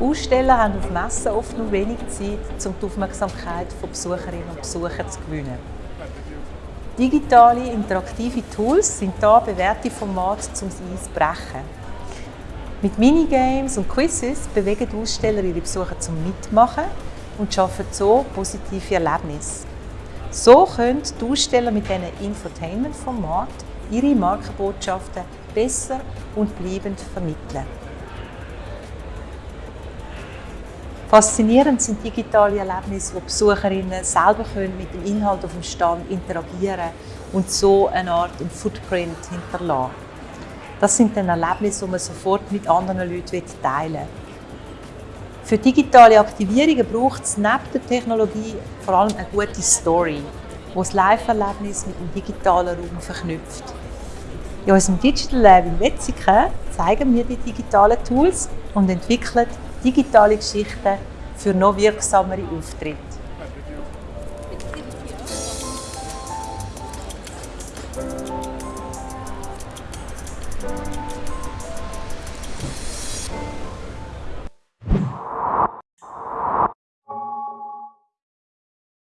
Aussteller haben auf Messen oft nur wenig Zeit, um die Aufmerksamkeit von Besucherinnen und Besuchern zu gewinnen. Digitale, interaktive Tools sind da bewährte Formate, um das Eis. Mit Minigames und Quizzes bewegen die Aussteller ihre Besucher zum Mitmachen und schaffen so positive Erlebnisse. So können die Aussteller mit diesen Infotainment-Formaten ihre Markenbotschaften besser und bleibend vermitteln. Faszinierend sind digitale Erlebnisse, wo Besucherinnen selber können mit dem Inhalt auf dem Stand interagieren und so eine Art Footprint hinterlassen. Das sind dann Erlebnisse, die man sofort mit anderen Leuten teilen will. Für digitale Aktivierungen braucht es neben der Technologie vor allem eine gute Story, die das Live-Erlebnis mit dem digitalen Raum verknüpft. In unserem Digital Lab in Wetzikon zeigen wir die digitalen Tools und entwickeln digitale Geschichten für noch wirksamere Auftritte.